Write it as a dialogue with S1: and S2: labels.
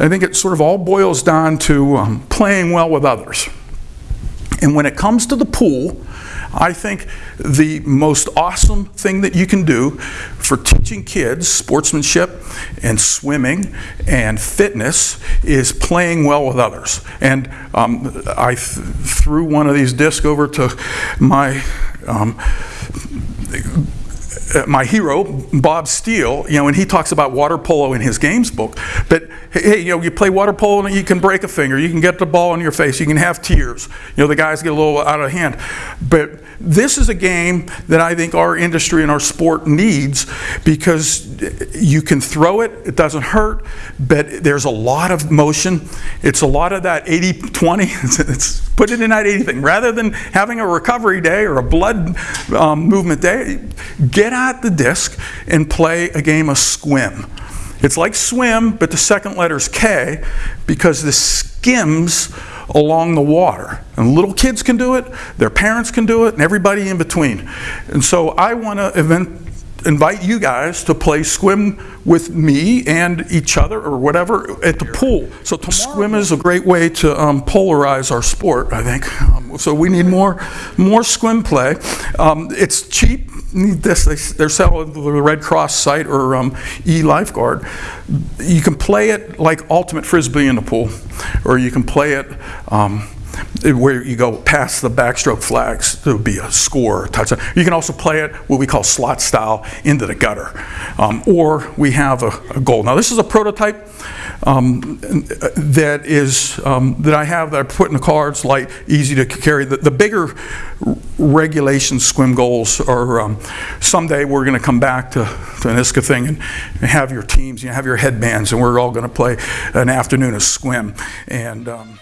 S1: I think it sort of all boils down to um, playing well with others. And when it comes to the pool, I think the most awesome thing that you can do for teaching kids sportsmanship and swimming and fitness is playing well with others. And um, I th threw one of these discs over to my um, uh, my hero, Bob Steele, you know, and he talks about water polo in his games book. But hey, you know, you play water polo and you can break a finger, you can get the ball in your face, you can have tears. You know, the guys get a little out of hand. But this is a game that I think our industry and our sport needs because you can throw it, it doesn't hurt, but there's a lot of motion. It's a lot of that 80-20, it's, put it in that 80 thing. Rather than having a recovery day or a blood um, movement day, get out the disc and play a game of Skwim. It's like swim, but the second letter is K because this skims along the water. And little kids can do it, their parents can do it, and everybody in between. And so I want to invite you guys to play Skwim with me and each other or whatever at the pool. So Skwim is a great way to um, polarize our sport, I think. So we need more, more Skwim play. Um, it's cheap. This, they, are selling the Red Cross site or um, e-lifeguard. You can play it like ultimate frisbee in the pool, or you can play it um, where you go past the backstroke flags, there would be a score, a touchdown. You can also play it what we call slot style into the gutter. Um, or we have a, a, goal. Now this is a prototype um, that is um, that I have that I put in the cards, light, easy to carry. The, the bigger regulation Skwim goals are um, someday we're going to come back to, to an ISCA thing and, and, have your teams, you know, have your headbands, and we're all going to play an afternoon of Skwim. And um,